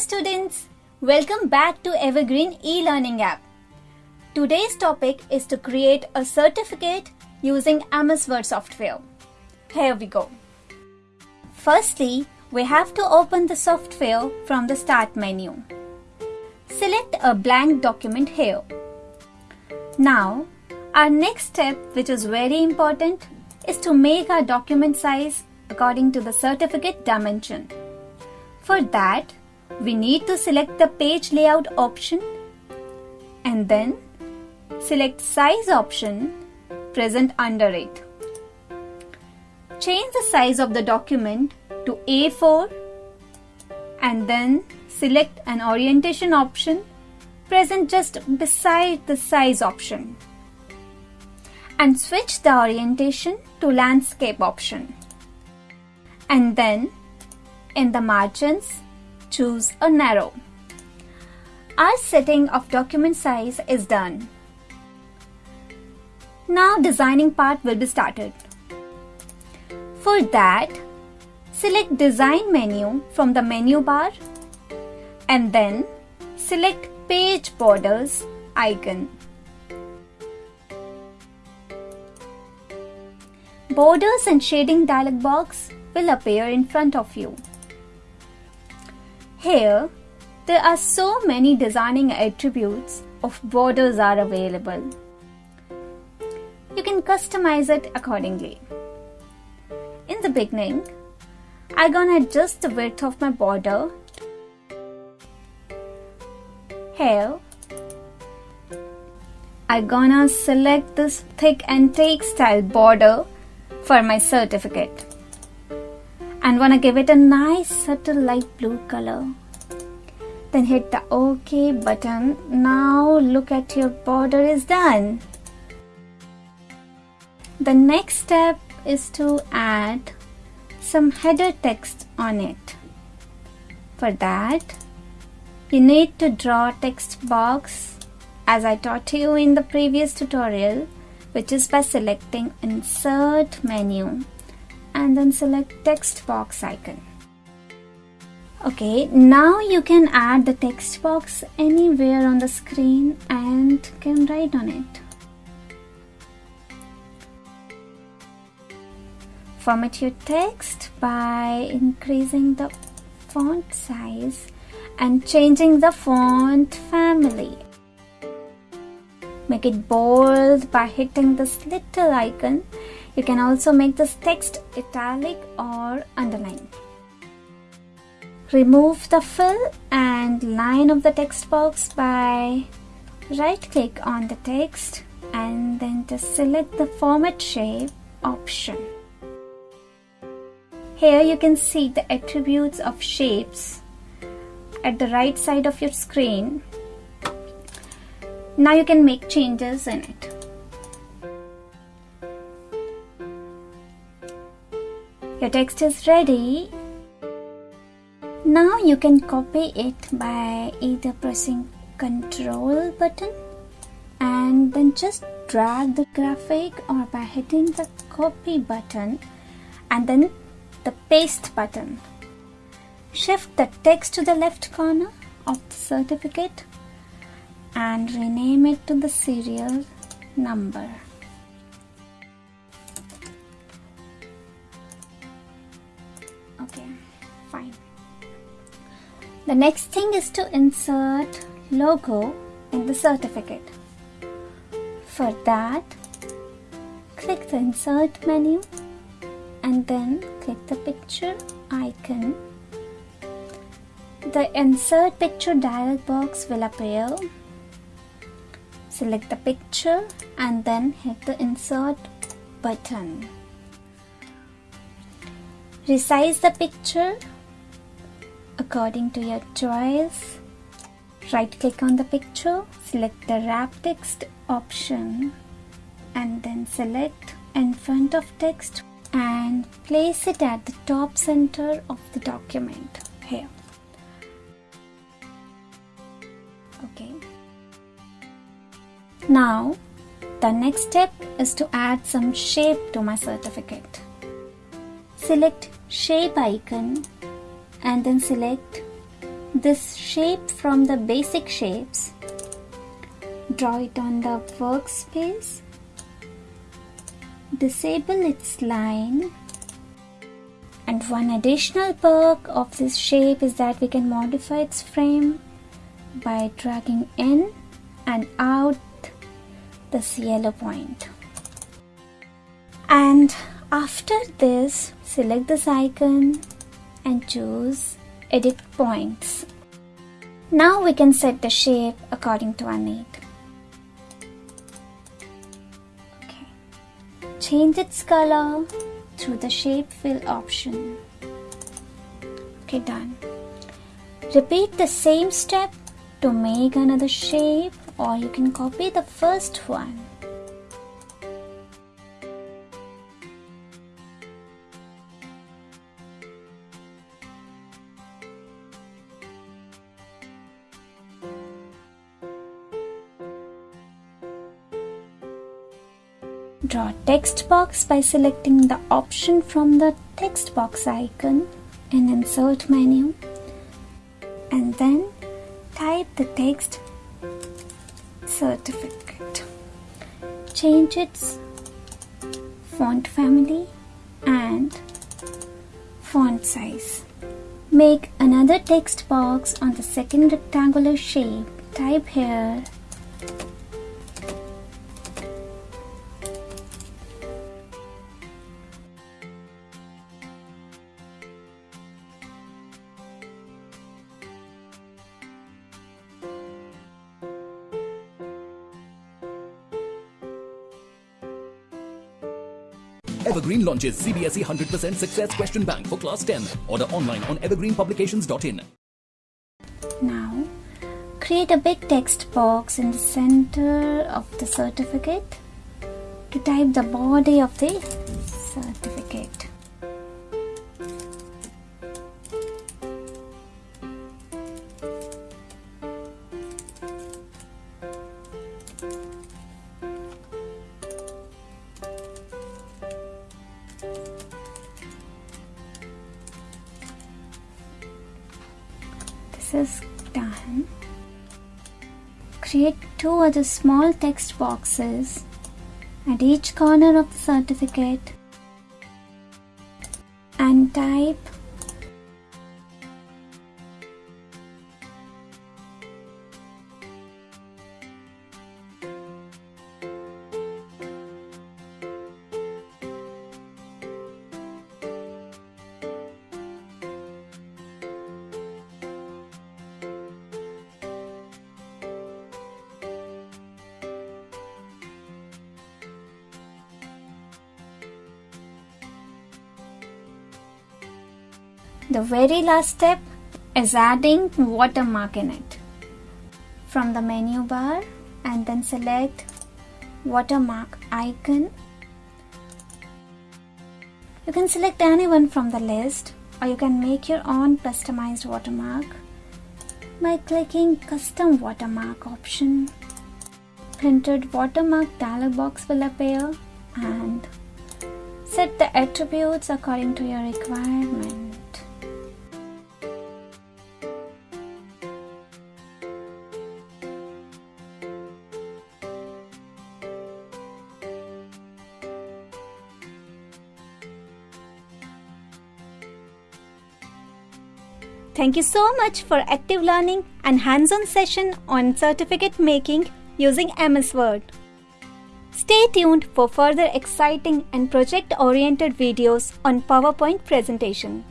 students! Welcome back to Evergreen e-learning app. Today's topic is to create a certificate using MS Word software. Here we go. Firstly, we have to open the software from the Start menu. Select a blank document here. Now, our next step, which is very important, is to make our document size according to the certificate dimension. For that, we need to select the page layout option and then select size option present under it. Change the size of the document to A4 and then select an orientation option present just beside the size option and switch the orientation to landscape option. And then in the margins, choose a narrow. Our setting of document size is done. Now designing part will be started. For that, select design menu from the menu bar and then select page borders icon. Borders and shading dialog box will appear in front of you. Here, there are so many designing attributes of borders are available. You can customize it accordingly. In the beginning, I'm gonna adjust the width of my border. Here, I'm gonna select this thick and take style border for my certificate and wanna give it a nice subtle light blue color. Then hit the OK button. Now look at your border is done. The next step is to add some header text on it. For that, you need to draw text box as I taught you in the previous tutorial which is by selecting insert menu and then select text box icon. Okay, now you can add the text box anywhere on the screen and can write on it. Format your text by increasing the font size and changing the font family. Make it bold by hitting this little icon you can also make this text italic or underline. Remove the fill and line of the text box by right click on the text and then just select the format shape option. Here you can see the attributes of shapes at the right side of your screen. Now you can make changes in it. Your text is ready. Now you can copy it by either pressing Ctrl button and then just drag the graphic or by hitting the copy button and then the paste button. Shift the text to the left corner of the certificate and rename it to the serial number. The next thing is to insert logo in the certificate. For that, click the insert menu and then click the picture icon. The insert picture dialog box will appear. Select the picture and then hit the insert button. Resize the picture according to your choice. Right click on the picture, select the wrap text option and then select in front of text and place it at the top center of the document here. Okay. Now the next step is to add some shape to my certificate. Select shape icon and then select this shape from the basic shapes. Draw it on the workspace. Disable its line. And one additional perk of this shape is that we can modify its frame by dragging in and out this yellow point. And after this, select this icon and choose edit points. Now we can set the shape according to our need. Okay. Change its color through the shape fill option. Okay, done. Repeat the same step to make another shape or you can copy the first one. Draw text box by selecting the option from the text box icon in insert menu and then type the text certificate. Change its font family and font size. Make another text box on the second rectangular shape. Type here Evergreen launches CBSE 100% Success Question Bank for Class 10. Order online on evergreenpublications.in. Now, create a big text box in the center of the certificate to type the body of the certificate. Done create two other small text boxes at each corner of the certificate and type The very last step is adding watermark in it. From the menu bar and then select watermark icon. You can select anyone from the list or you can make your own customized watermark by clicking custom watermark option. Printed watermark dialog box will appear and set the attributes according to your requirement. Thank you so much for active learning and hands-on session on certificate making using MS Word. Stay tuned for further exciting and project-oriented videos on PowerPoint presentation.